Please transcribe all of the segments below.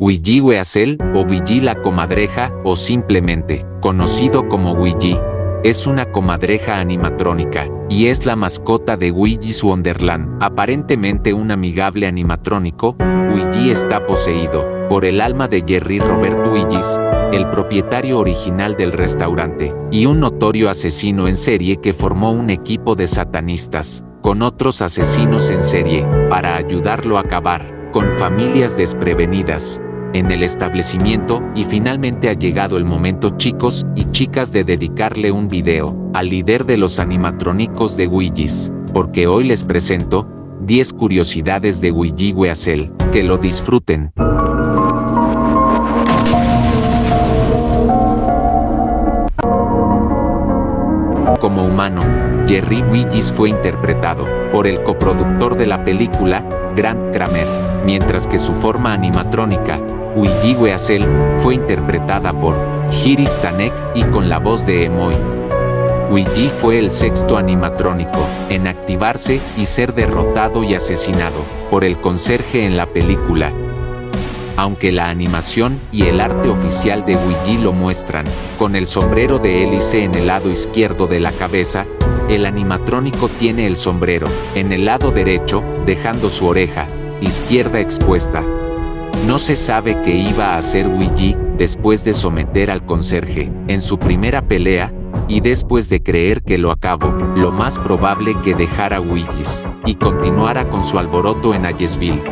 Ouija Weasel o Ouija la comadreja o simplemente conocido como Ouija. Es una comadreja animatrónica y es la mascota de Ouija's Wonderland. Aparentemente un amigable animatrónico, Ouija está poseído por el alma de Jerry Robert Ouijis, el propietario original del restaurante, y un notorio asesino en serie que formó un equipo de satanistas con otros asesinos en serie para ayudarlo a acabar con familias desprevenidas en el establecimiento y finalmente ha llegado el momento chicos y chicas de dedicarle un video al líder de los animatrónicos de Ouijis, porque hoy les presento 10 curiosidades de Ouija Weasel, que lo disfruten. Como humano, Jerry Ouijis fue interpretado por el coproductor de la película, Grant Kramer, mientras que su forma animatrónica, Ouija Weasel, fue interpretada por Hiris Tanek y con la voz de Emoy. Ouija fue el sexto animatrónico en activarse y ser derrotado y asesinado por el conserje en la película. Aunque la animación y el arte oficial de Ouija lo muestran, con el sombrero de hélice en el lado izquierdo de la cabeza, el animatrónico tiene el sombrero en el lado derecho, dejando su oreja izquierda expuesta. No se sabe qué iba a hacer Ouija después de someter al conserje en su primera pelea, y después de creer que lo acabó, lo más probable que dejara Ouijis y continuara con su alboroto en Ayesville.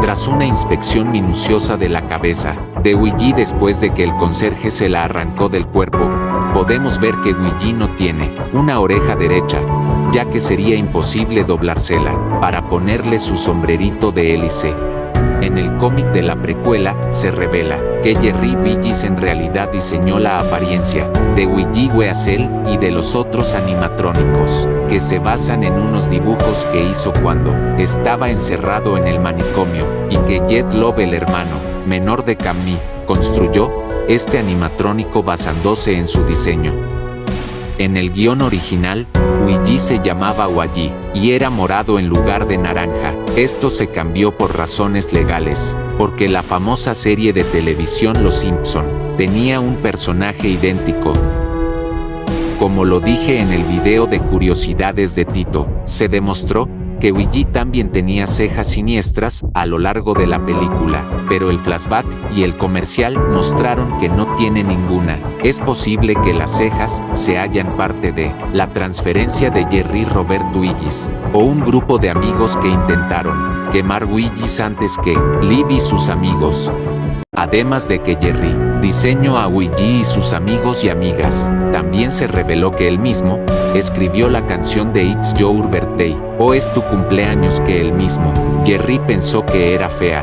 Tras una inspección minuciosa de la cabeza de Ouija después de que el conserje se la arrancó del cuerpo, podemos ver que Ouija no tiene una oreja derecha, ya que sería imposible doblársela para ponerle su sombrerito de hélice. En el cómic de la precuela, se revela que Jerry Willis en realidad diseñó la apariencia de Ouija Weasel y de los otros animatrónicos, que se basan en unos dibujos que hizo cuando estaba encerrado en el manicomio, y que Jet Love el hermano menor de Camille construyó este animatrónico basándose en su diseño. En el guion original, Ouija se llamaba Waji y era morado en lugar de naranja. Esto se cambió por razones legales, porque la famosa serie de televisión Los Simpson tenía un personaje idéntico. Como lo dije en el video de curiosidades de Tito, se demostró que Ouija también tenía cejas siniestras a lo largo de la película, pero el flashback y el comercial mostraron que no tiene ninguna. Es posible que las cejas se hayan parte de la transferencia de Jerry Robert Ouijis, o un grupo de amigos que intentaron quemar Ouijis antes que Liv y sus amigos. Además de que Jerry diseñó a Ouija y sus amigos y amigas, también se reveló que él mismo escribió la canción de It's Your Birthday, o es tu cumpleaños que él mismo. Jerry pensó que era fea.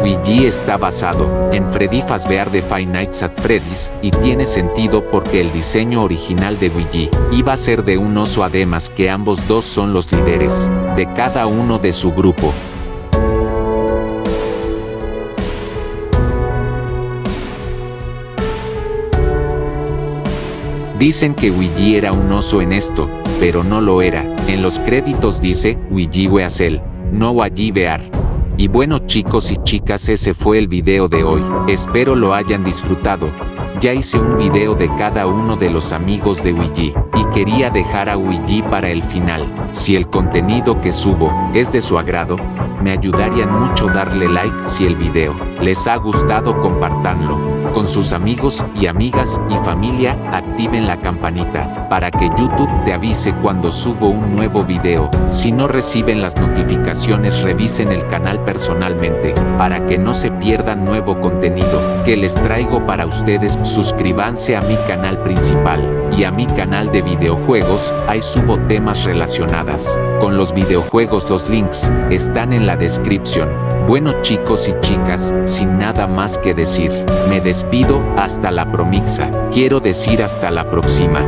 Ouija está basado en Freddy Fazbear de Five Nights at Freddy's y tiene sentido porque el diseño original de Ouija iba a ser de un oso además que ambos dos son los líderes de cada uno de su grupo. Dicen que Ouija era un oso en esto, pero no lo era. En los créditos dice Ouija Weasel, no Waji Bear. Y bueno chicos y chicas ese fue el video de hoy, espero lo hayan disfrutado. Ya hice un video de cada uno de los amigos de Ouija, y quería dejar a Ouija para el final. Si el contenido que subo es de su agrado, me ayudarían mucho darle like si el video les ha gustado compartanlo con sus amigos y amigas y familia, activen la campanita para que YouTube te avise cuando subo un nuevo video. Si no reciben las notificaciones revisen el canal personalmente para que no se pierdan nuevo contenido que les traigo para ustedes. Suscríbanse a mi canal principal y a mi canal de videojuegos, ahí subo temas relacionadas con los videojuegos. Los links están en la descripción. Bueno chicos y chicas, sin nada más que decir, me despido hasta la promixa, quiero decir hasta la próxima.